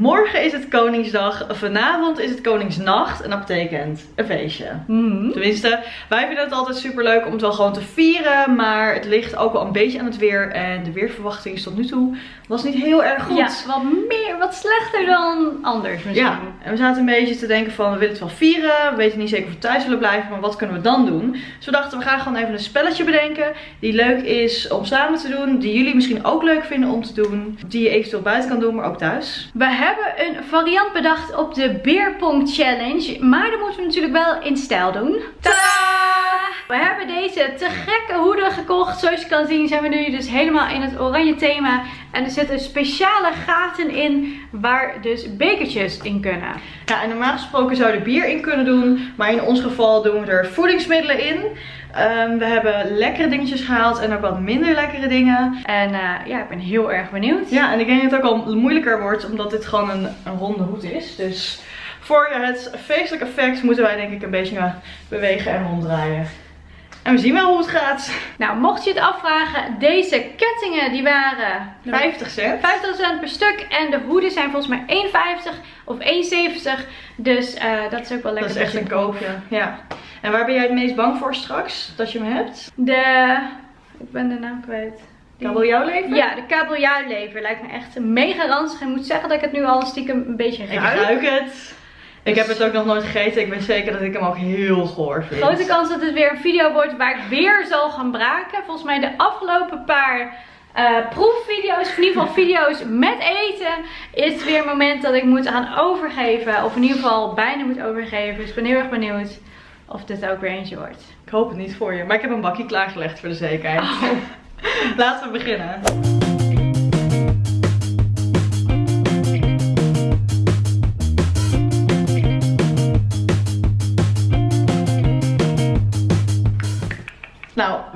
Morgen is het Koningsdag, vanavond is het Koningsnacht en dat betekent een feestje. Mhm. Tenminste, wij vinden het altijd super leuk om het wel gewoon te vieren, maar het ligt ook wel een beetje aan het weer en de weerverwachting is tot nu toe was niet heel erg goed. Ja, wat meer, wat slechter dan anders misschien. Ja, en we zaten een beetje te denken van we willen het wel vieren, we weten niet zeker of we thuis willen blijven, maar wat kunnen we dan doen? Dus we dachten we gaan gewoon even een spelletje bedenken die leuk is om samen te doen, die jullie misschien ook leuk vinden om te doen, die je eventueel buiten kan doen, maar ook thuis. We hebben een variant bedacht op de Beerpong Challenge, maar dat moeten we natuurlijk wel in stijl doen. Tadaa! We hebben deze te gekke hoeden gekocht. Zoals je kan zien zijn we nu dus helemaal in het oranje thema. En er zitten speciale gaten in waar dus bekertjes in kunnen. Ja, en normaal gesproken zou er bier in kunnen doen, maar in ons geval doen we er voedingsmiddelen in. Ehm, we hebben lekkere dingetjes gehaald en ook wat minder lekkere dingen. En eh, ja, ik ben heel erg benieuwd. Ja, en ik denk dat het ook al moeilijker wordt omdat dit gewoon een, een ronde hoed is. Dus voor het feestelijk effect moeten wij denk ik een beetje bewegen en ronddraaien. En we zien wel hoe het gaat. Nou, mocht je het afvragen, deze kettingen die waren 50 cent. 50 cent per stuk. En de hoeden zijn volgens mij 1,50 of 1,70. Dus eh, dat is ook wel lekker. Dat is echt een koopje. Ja. En waar ben jij het meest bang voor straks? Dat je hem hebt? De... Ik ben de naam kwijt. Kabeljauwlever? Ja, de kabeljauwlever lijkt me echt mega ranzig. Ik moet zeggen dat ik het nu al stiekem een beetje Ik ruik. ruik het. Ik heb het ook nog nooit gegeten. Ik weet zeker dat ik hem ook heel goor vind. Grote kans dat het weer een video wordt waar ik weer zal gaan braken. Volgens mij de afgelopen paar eh, proefvideo's, of in ieder geval video's met eten, is het weer een moment dat ik moet gaan overgeven. Of in ieder geval bijna moet overgeven. Dus ik ben heel erg benieuwd of dit ook weer eentje wordt. Ik hoop het niet voor je. Maar ik heb een bakje klaargelegd voor de zekerheid. Laten we beginnen.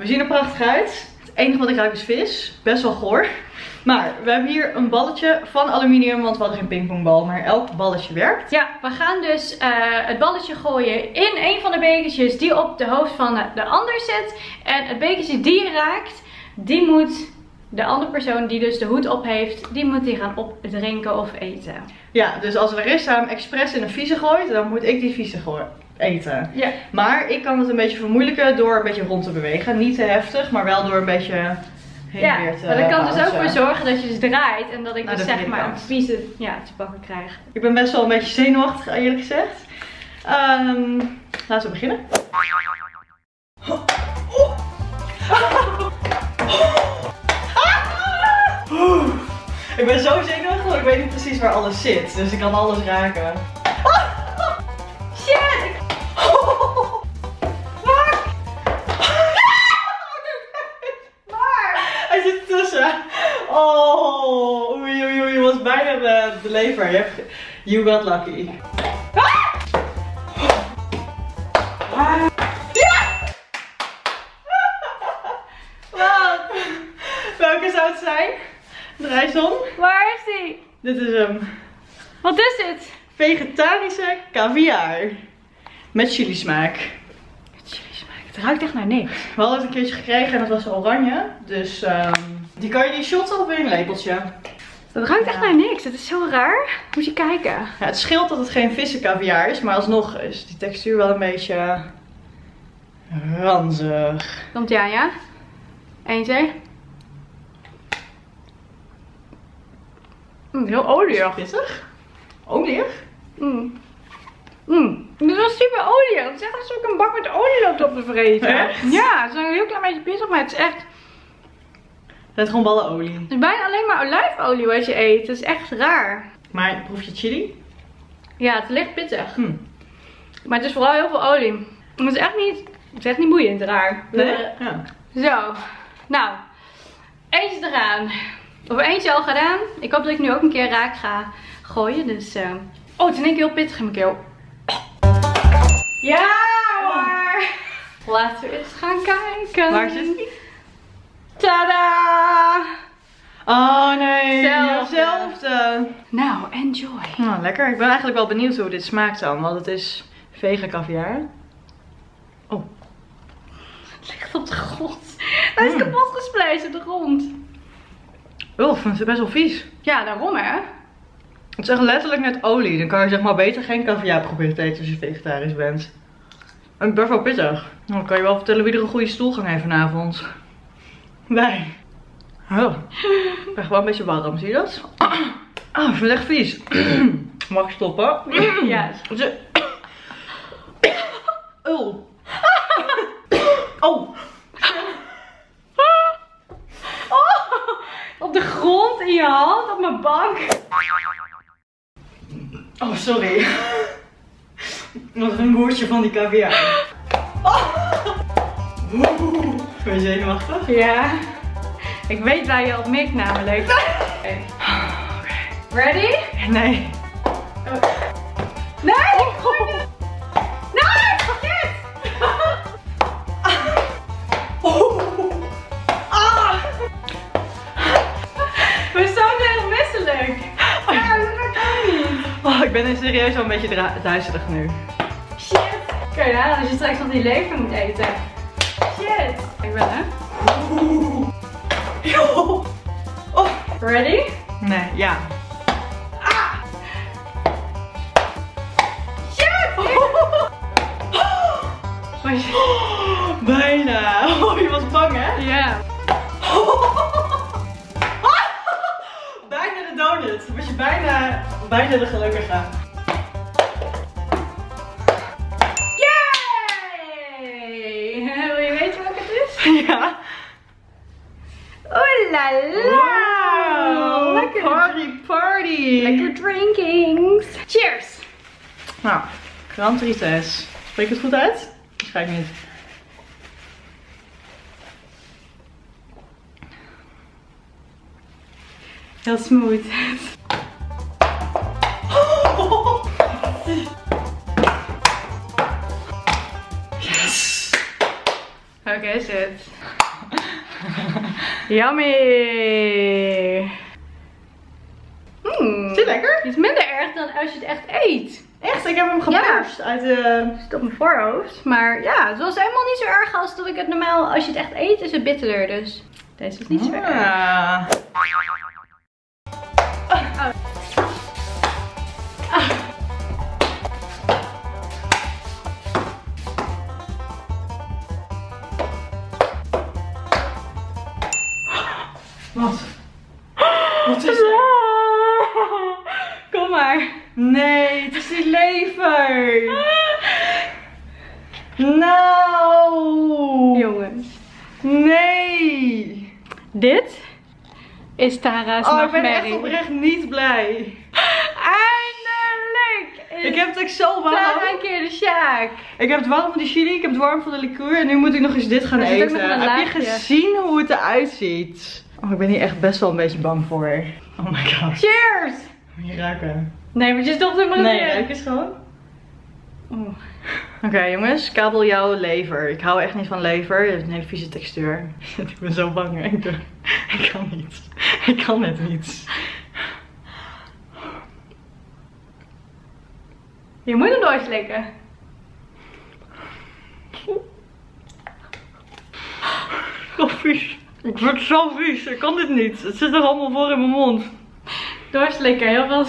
We zien er prachtig uit. Het enige wat ik ruik is vis. Best wel goor. Maar we hebben hier een balletje van aluminium, want we hadden geen pingpongbal. Maar elk balletje werkt. Ja, we gaan dus eh, het balletje gooien in een van de bekertjes die op de hoofd van de, de ander zit. En het bekertje die je raakt, die moet de andere persoon die dus de hoed op heeft, die moet die gaan opdrinken of eten. Ja, dus als Larissa hem expres in een vieze gooit, dan moet ik die vieze gooi- eten. Ja. Maar ik kan het een beetje vermoeilijken door een beetje rond te bewegen. Niet te heftig, maar wel door een beetje heen Ja, en weer te maar dat kan dus ook voor zorgen dat je dus draait en dat ik Nou, dus dat zeg maar een vieze ja, te pakken krijg. Ik ben best wel een beetje zenuwachtig, eerlijk gezegd. Ehm, laten we beginnen. Ik ben zo zenuwachtig, want ik weet niet precies waar alles zit. Dus ik kan alles raken. Bijna de, lever. Je hebt, you got lucky. Wat? Welke zou het zijn? Om. Waar is die? Dit is hem. Wat is dit? Vegetarische caviar. Met chili smaak. Chili smaak. Het ruikt echt naar niks. We hadden het een keertje gekregen en dat was oranje. Dus ehm, die kan je niet shotten of in een lepeltje. Het ruikt echt Ja. naar niks. Het is zo raar. Moet je kijken. Ja, het scheelt dat het geen vissencaviar is, maar alsnog is die textuur wel een beetje ranzig. Komt ja? Eén, twee. Mm, heel olieig. Pittig? Olieig? Mm. Mm. Dit was super olie. Het is echt alsof ik een bak met olie loopt op te vreten. Echt? Ja, het is een heel klein beetje pittig, maar het is echt... Het is gewoon ballen olie. Het is bijna alleen maar olijfolie wat je eet. Het is echt raar. Maar proef je chili? Ja, het licht pittig. Hm. Maar het is vooral heel veel olie. Het is echt niet... Het is echt niet boeiend raar. Nee? Ja. Zo. Nou. Eentje eraan. Of eentje al gedaan. Ik hoop dat ik nu ook een keer raak ga gooien. Dus... eh, Oh, het is in één keer heel pittig in mijn keel. Ja hoor. Laten we eens gaan kijken. Waar zit die? Tada! Oh nee, Zelfde. hetzelfde. Nou, enjoy. Nou, lekker. Ik ben eigenlijk wel benieuwd hoe dit smaakt dan, want het is vegan caviar. Oh, Het ligt op de grond. Hij is Mm. kapot gespleist op de grond. vind het best wel vies. Ja, daarom hè. Het is echt letterlijk net olie. Dan kan je zeg maar beter geen caviar proberen te eten als je vegetarisch bent. En best wel pittig. Dan kan je wel vertellen wie er een goede stoelgang heeft vanavond. Wij. Oh. Ik ben gewoon een beetje warm, zie je dat? Ah, ik vind het echt vies. Mag ik stoppen? Ja. Ze- Oh. Oh. Op de grond, in je hand, op mijn bank. Oh, sorry. Nog een woordje van die caviar. Oh. Ben je zenuwachtig? Ja. Ik weet waar je op mikt namelijk. Oké. Ready? Nee. Nee! Nee! Shit! Ah. We zijn heel misselijk. Ja, dat kan niet. Oh, ik ben er serieus wel een beetje duizelig nu. Shit. Kun je nagaan als je straks nog die lever moet eten. Shit. Ik ben hè. Oh. Oh. Ready? Nee, ja. Shit! Was je- Bijna. Oh, je was bang, hè? Ja. Bijna de donut. Was je bijna, bijna de gelukkige. Grand Trites. Spreek het goed uit? Waarschijnlijk niet. Heel smooth. Yes. Oké, is het? Yummy! Hmm. Is dit lekker? Het is minder erg dan als je het echt eet. Echt, ik heb hem geperst uit de... Zit op mijn voorhoofd. Maar ja, het was helemaal niet zo erg als dat ik het normaal... Als je het echt eet, is het bitterder. Dus deze is niet zo erg. Ah. Is Tara's Oh, ik ben echt oprecht niet blij. Eindelijk is Ik heb het echt zo warm. Tara een keer de Sjaak. Ik heb het warm van die chili, ik heb het warm van de liqueur en nu moet ik nog eens dit gaan Er eten. een Heb je gezien hoe het eruit ziet? Oh, ik ben hier echt best wel een beetje bang voor. Oh my god. Cheers! Moet je raken? Nee, maar je stopt hem maar Nee, ruik eens gewoon. Oeh. Oké jongens, kabeljauw lever. Ik hou echt niet van lever. Het heeft een hele vieze textuur. ik ben zo bang. Ik, ik kan niet. Ik kan het niet. Je moet hem doorslikken. Zo vies. Ik word zo vies. Ik kan dit niet. Het zit er allemaal voor in mijn mond. Doorslikken, heel veel.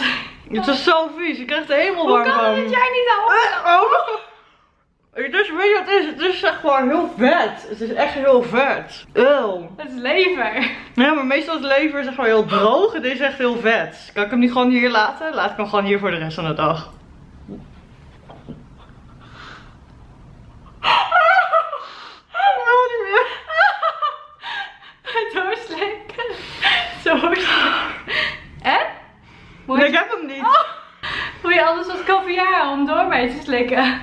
Het is zo vies. Ik krijg er helemaal Hoe warm kan van. het dat jij niet al? Oh. Is, weet je wat het is? Het is echt gewoon heel vet. Het is echt heel vet. Eeuw. Het is lever. Ja, maar meestal is lever zeg maar heel droog. Het is echt heel vet. Kan ik hem niet gewoon hier laten? Laat ik hem gewoon hier voor de rest van de dag. Oh, ik heb hem niet. moet je anders wat caviar om door mee te slikken?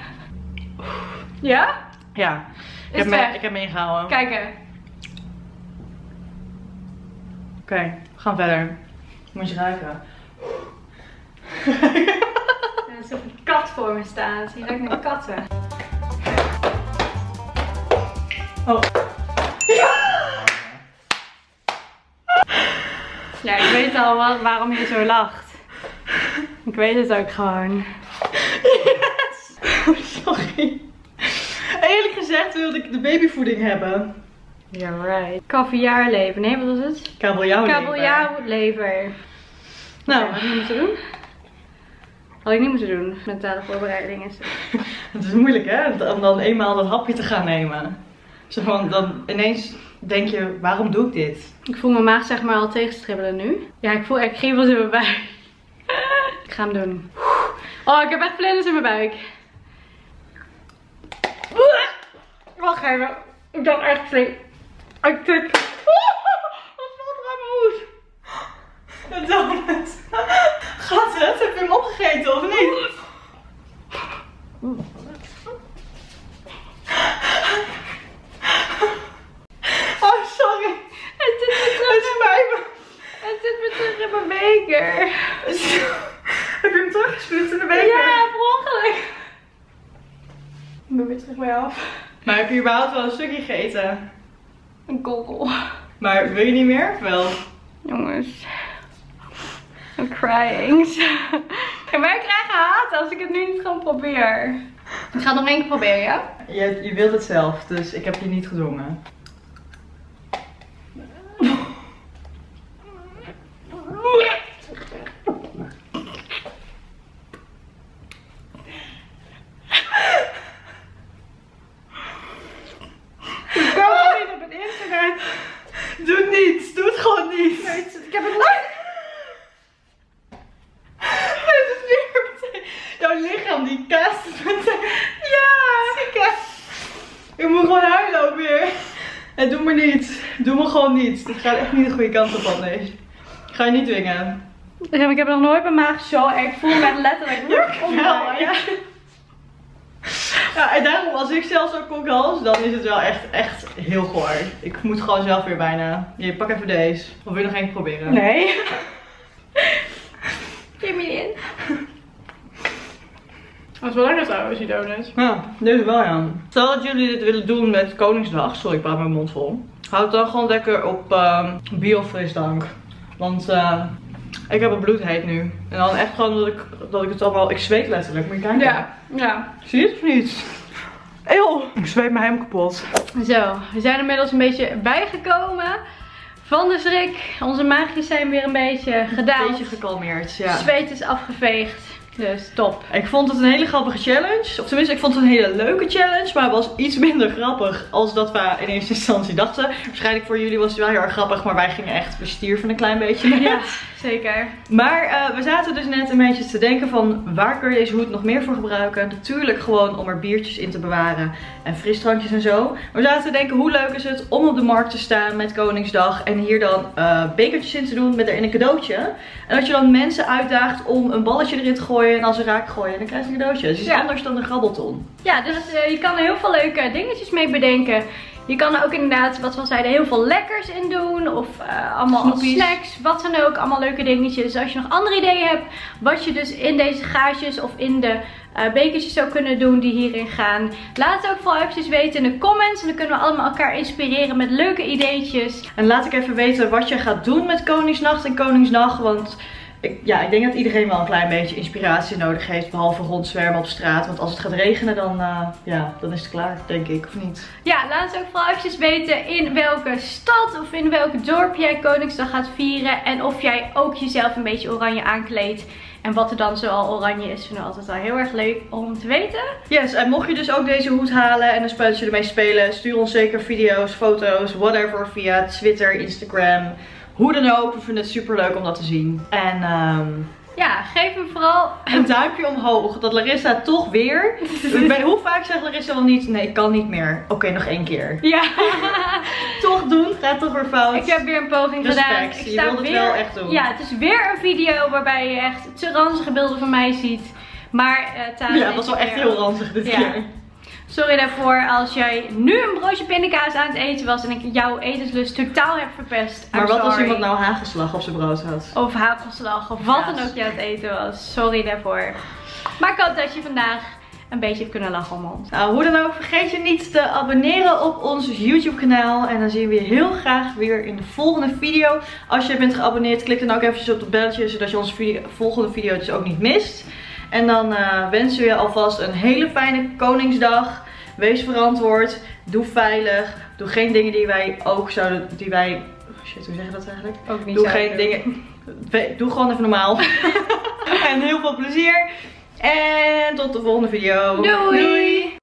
Ja? Ja, ik heb, me, ik heb me ingehouden. Kijken. Oké, we gaan verder. Moet je ruiken. Er is een kat voor me staat. Je ruikt naar katten. Oh. Ja, ik weet al wat, waarom je zo lacht. Ik weet het ook gewoon. Yes! Sorry. Gezegd wilde ik de babyvoeding hebben. You're right. Kaviaarlever. Nee, wat was het? Kabeljauw. Kabeljauwlever. Nou, Oké, wat moeten we doen? Had ik niet moeten doen. Mentale voorbereiding is het. Het is moeilijk hè, om dan eenmaal dat hapje te gaan nemen. Zo van, dan ineens denk je, waarom doe ik dit? Ik voel mijn maag zeg maar al tegenstribbelen nu. Ja, ik voel echt geen wat in mijn buik. ik ga hem doen. Oh, ik heb echt vlinders in mijn buik. Ik dacht echt flink. Ik tik. Wat valt er aan mijn hoed? De donut. Gaat het? Heb je hem opgegeten of niet? Oh, sorry. Het zit weer terug, Het spijt me. het zit weer terug in mijn beker. Heb je hem teruggespuugd in de beker? Ja, per ongeluk. Ik ben weer terug bij af. Maar heb je überhaupt wel een stukje gegeten? Een kokkel. Maar wil je niet meer? Wel. Jongens. I'm crying. Maar ik krijg haat als ik het nu niet gewoon probeer. Ik ga het nog één keer proberen, ja? Je, je wilt het zelf, dus ik heb je niet gedwongen. Ik kan het niet op het internet. Doe het niet! Doe het gewoon niet! Ik heb het niet. Het is weer meteen. Jouw lichaam die kaast het meteen. Ja! Kijk. Ik moet gewoon huilen ook weer. En doe maar niet. Doe me gewoon niet. Dit gaat echt niet de goede kant op anders. Ik ga je niet dwingen. Ik heb nog nooit mijn maag zo erg. Ik voel me echt letterlijk. Wel, ja. Ja, en daarom als ik zelf zo kokhals, dan is het wel echt, echt heel goor. Ik moet gewoon zelf weer bijna. Je pak even deze. Of wil je nog één proberen? Nee. Geef me in. Dat is wel lekker trouwens, die donuts. Ja, deze wel ja. Stel dat jullie dit willen doen met Koningsdag. Sorry, ik praat mijn mond vol. Houd het dan gewoon lekker op uh, biofrisdrank. Want uh, ik heb het bloedheet nu. En dan echt gewoon dat ik, dat ik het allemaal... Ik zweet letterlijk. Moet je kijken. Ja, ja. Zie je het of niet? Eeuw, ik zweet me helemaal kapot. Zo, we zijn inmiddels een beetje bijgekomen van de schrik. Onze maagjes zijn weer een beetje gedaan. Een beetje gekalmeerd, ja. Zweet is afgeveegd. Dus top. Ik vond het een hele grappige challenge. Of tenminste, ik vond het een hele leuke challenge. Maar het was iets minder grappig als dat we in eerste instantie dachten. Waarschijnlijk voor jullie was het wel heel erg grappig. Maar wij gingen echt, we stierven een klein beetje. Ja, zeker. Maar uh, we zaten dus net een beetje te denken van waar kun je deze hoed nog meer voor gebruiken. Natuurlijk gewoon om er biertjes in te bewaren en frisdrankjes en zo. Maar we zaten te denken hoe leuk is het om op de markt te staan met Koningsdag. En hier dan uh, bekertjes in te doen met erin een cadeautje. En dat je dan mensen uitdaagt om een balletje erin te gooien. En als ze raak gooien, dan krijg je een cadeautje. Dus het is Ja. anders dan een grabbelton. Ja, dus eh, je kan er heel veel leuke dingetjes mee bedenken. Je kan er ook inderdaad, wat we al zeiden, heel veel lekkers in doen. Of eh, allemaal snacks, wat dan ook. Allemaal leuke dingetjes. Als je nog andere ideeën hebt, wat je dus in deze gaatjes of in de eh, bekertjes zou kunnen doen die hierin gaan. Laat het ook vooral eventjes weten in de comments. En dan kunnen we allemaal elkaar inspireren met leuke ideetjes. En laat ik even weten wat je gaat doen met Koningsnacht en Koningsdag. Want ik, ja, ik denk dat iedereen wel een klein beetje inspiratie nodig heeft. Behalve rondzwermen op straat. Want als het gaat regenen, dan, eh, ja, dan is het klaar, denk ik. Of niet? Ja, laat het ook vooral eventjes weten in welke stad of in welk dorp jij Koningsdag gaat vieren. En of jij ook jezelf een beetje oranje aankleedt. En wat er dan zoal oranje is, vinden we altijd wel heel erg leuk om te weten. Yes, en mocht je dus ook deze hoed halen en een spelletje ermee spelen, stuur ons zeker video's, foto's, whatever via Twitter, Instagram, hoe dan ook. We vinden het super leuk om dat te zien. En ehm, Ja, geef hem vooral. een duimpje omhoog, dat Larissa toch weer. Ik ben, hoe vaak zegt Larissa wel niet? Nee, ik kan niet meer. Oké, nog één keer. Ja, Toch doen, gaat toch weer fout. ik heb weer een poging Respect, gedaan. je Ik sta wilde het weer. wel echt doen. Ja, het is weer een video waarbij je echt te ranzige beelden van mij ziet. Maar Tara, Ja, het was wel echt heel ranzig dit Ja. keer. Sorry daarvoor als jij nu een broodje pindakaas aan het eten was en ik jouw etenslust totaal heb verpest. I'm Maar wat als iemand nou hagelslag op zijn brood had? Of hagelslag of wat dan ook je aan het eten was. Sorry daarvoor. Maar ik hoop dat je vandaag een beetje hebt kunnen lachen om ons. Nou, hoe dan ook, vergeet je niet te abonneren op ons YouTube kanaal. En dan zien we je heel graag weer in de volgende video. Als je bent geabonneerd, klik dan ook eventjes op het belletje, zodat je onze video, volgende video dus ook niet mist. En dan eh, wensen we je alvast een hele fijne Koningsdag. Wees verantwoord, doe veilig, doe geen dingen die wij ook zouden, die wij, shit, hoe zeg je dat eigenlijk? Ook niet Doe geen doen. dingen, doe gewoon even normaal. en heel veel plezier. En tot de volgende video. Doei.